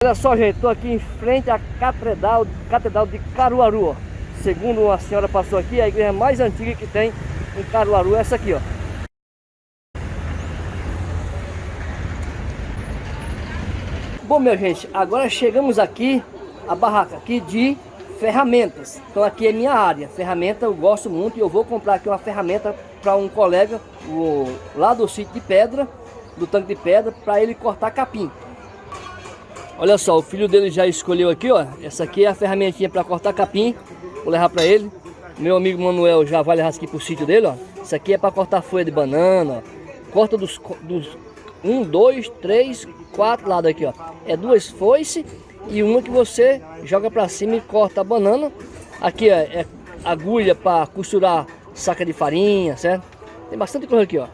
Olha só, gente, estou aqui em frente à Catedral, Catedral de Caruaru, ó. Segundo uma senhora passou aqui, a igreja mais antiga que tem em Caruaru é essa aqui, ó. Bom, minha gente, agora chegamos aqui, a barraca aqui de ferramentas. Então aqui é minha área, ferramenta eu gosto muito e eu vou comprar aqui uma ferramenta para um colega o, lá do sítio de pedra, do tanque de pedra, para ele cortar capim. Olha só, o filho dele já escolheu aqui, ó. Essa aqui é a ferramentinha para cortar capim. Vou levar para ele. Meu amigo Manuel já vai levar aqui pro sítio dele, ó. Isso aqui é para cortar folha de banana. Corta dos, dos um, dois, três, quatro lados aqui, ó. É duas foices e uma que você joga para cima e corta a banana. Aqui ó, é agulha para costurar saca de farinha, certo? Tem bastante coisa aqui, ó.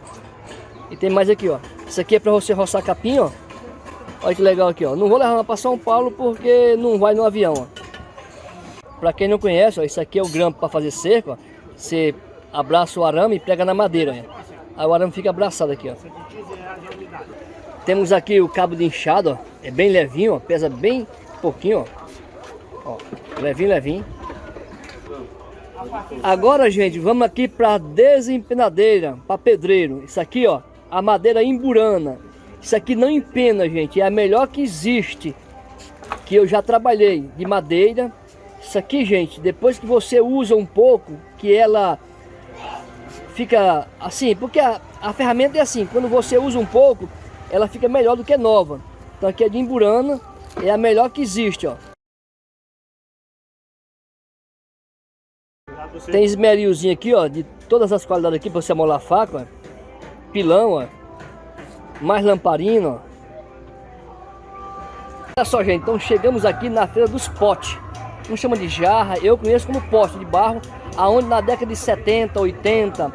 E tem mais aqui, ó. Isso aqui é para você roçar capim, ó. Olha que legal aqui, ó. Não vou levar para São Paulo porque não vai no avião, ó. Para quem não conhece, ó, isso aqui é o grampo para fazer cerco, ó. Você abraça o arame e prega na madeira, ó. Aí o arame fica abraçado aqui, ó. Temos aqui o cabo de inchado, ó. É bem levinho, ó. Pesa bem pouquinho, ó. ó levinho, levinho. Agora, gente, vamos aqui para desempenadeira, para pedreiro. Isso aqui, ó, a madeira imburana. Isso aqui não empena, gente. É a melhor que existe. Que eu já trabalhei de madeira. Isso aqui, gente, depois que você usa um pouco, que ela fica assim, porque a, a ferramenta é assim, quando você usa um pouco, ela fica melhor do que nova. Então aqui é de imburana, é a melhor que existe, ó. Tem esmerilzinho aqui, ó, de todas as qualidades aqui para você amolar a faca, ó. Pilão, ó mais lamparina. Olha só, gente, então chegamos aqui na feira dos potes. Não chama de jarra, eu conheço como pote de barro, aonde na década de 70, 80,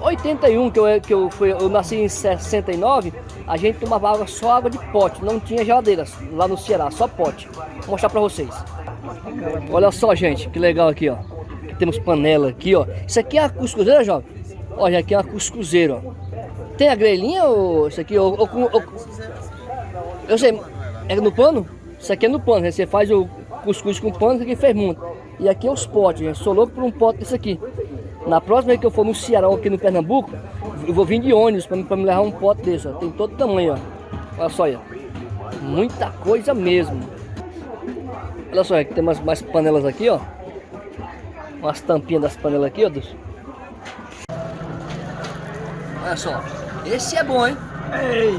81 que eu que eu fui, eu nasci em 69, a gente tomava água só água de pote, não tinha geladeira lá no Ceará, só pote. Vou mostrar para vocês. Olha só, gente, que legal aqui, ó. Temos panela aqui, ó. Isso aqui é a cuscuzeira, jovem. Olha, aqui é uma cuscuzeira, ó. Tem a grelhinha ou isso aqui? Ou, ou, ou, eu sei, é no pano? Isso aqui é no pano, você faz o cuscuz com pano, isso aqui fez muito. E aqui é os potes, gente. sou louco por um pote desse aqui. Na próxima vez que eu for no Ceará aqui no Pernambuco, eu vou vir de ônibus para me levar um pote desse, ó. Tem todo tamanho, ó. Olha só ó. Muita coisa mesmo. Olha só, aqui tem mais panelas aqui, ó. Umas tampinhas das panelas aqui, ó. Dos... Olha só. Esse é bom, hein? Ei!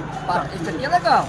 Esse aqui é legal.